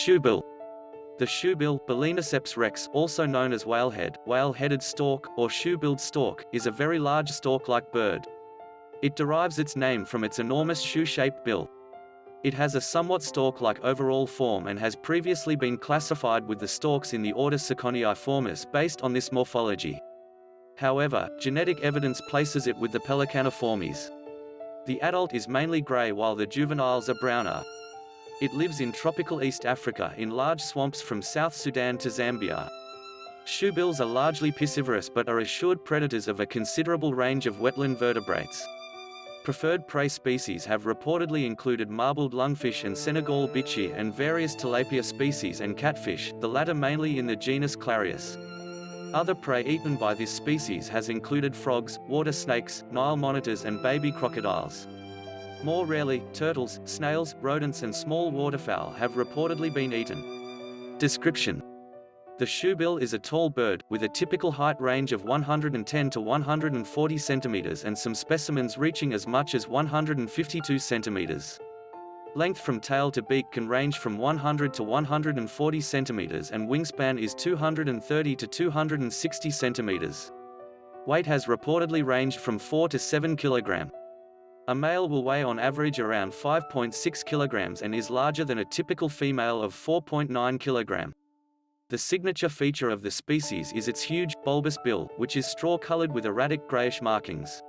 Shoebill. The shoebill, Balaeniceps rex, also known as whalehead, whale-headed stork, or shoe-billed stork, is a very large stork-like bird. It derives its name from its enormous shoe-shaped bill. It has a somewhat stork-like overall form and has previously been classified with the storks in the order Ciconiiformes based on this morphology. However, genetic evidence places it with the Pelecaniformes. The adult is mainly grey while the juveniles are browner. It lives in tropical East Africa in large swamps from South Sudan to Zambia. Shoebills are largely piscivorous but are assured predators of a considerable range of wetland vertebrates. Preferred prey species have reportedly included marbled lungfish and Senegal bichir and various tilapia species and catfish, the latter mainly in the genus Clarias. Other prey eaten by this species has included frogs, water snakes, Nile monitors and baby crocodiles. More rarely, turtles, snails, rodents and small waterfowl have reportedly been eaten. Description The shoebill is a tall bird, with a typical height range of 110 to 140 centimeters and some specimens reaching as much as 152 centimeters. Length from tail to beak can range from 100 to 140 centimeters and wingspan is 230 to 260 centimeters. Weight has reportedly ranged from 4 to 7 kilogram. A male will weigh on average around 5.6 kilograms and is larger than a typical female of 4.9 kilogram. The signature feature of the species is its huge, bulbous bill, which is straw-colored with erratic grayish markings.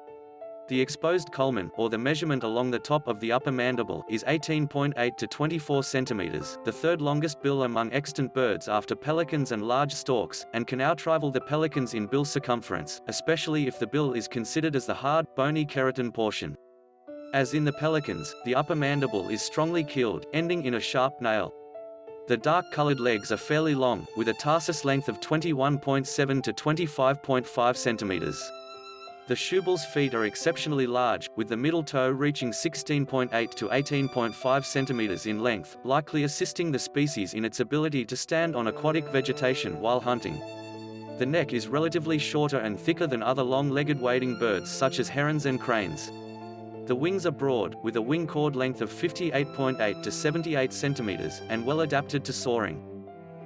The exposed culmen, or the measurement along the top of the upper mandible, is 18.8 to 24 centimeters, the third longest bill among extant birds after pelicans and large storks, and can outrival the pelicans in bill circumference, especially if the bill is considered as the hard, bony keratin portion. As in the pelicans, the upper mandible is strongly keeled, ending in a sharp nail. The dark-colored legs are fairly long, with a tarsus length of 21.7 to 25.5 centimeters. The shoebill's feet are exceptionally large, with the middle toe reaching 16.8 to 18.5 centimeters in length, likely assisting the species in its ability to stand on aquatic vegetation while hunting. The neck is relatively shorter and thicker than other long-legged wading birds such as herons and cranes. The wings are broad, with a wing chord length of 58.8 to 78 centimeters, and well adapted to soaring.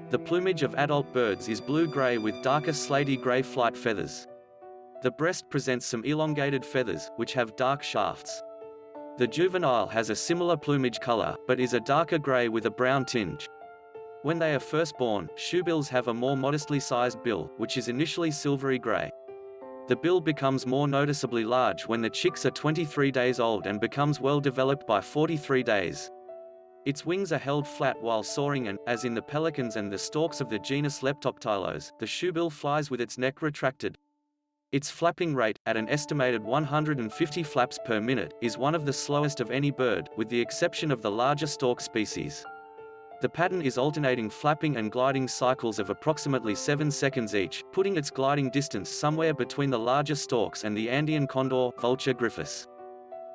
The plumage of adult birds is blue-gray with darker slaty gray flight feathers. The breast presents some elongated feathers, which have dark shafts. The juvenile has a similar plumage color, but is a darker gray with a brown tinge. When they are first born, shoebills have a more modestly sized bill, which is initially silvery gray. The bill becomes more noticeably large when the chicks are 23 days old and becomes well developed by 43 days. Its wings are held flat while soaring and, as in the pelicans and the storks of the genus Leptoptilos, the shoebill flies with its neck retracted. Its flapping rate, at an estimated 150 flaps per minute, is one of the slowest of any bird, with the exception of the larger stork species. The pattern is alternating flapping and gliding cycles of approximately 7 seconds each, putting its gliding distance somewhere between the larger storks and the Andean condor, Vultur gryphus.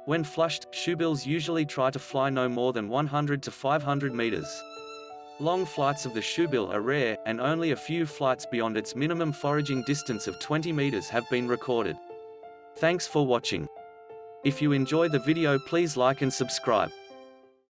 When flushed, shoebills usually try to fly no more than 100 to 500 meters. Long flights of the shoebill are rare, and only a few flights beyond its minimum foraging distance of 20 meters have been recorded. Thanks for watching. If you enjoy the video please like and subscribe.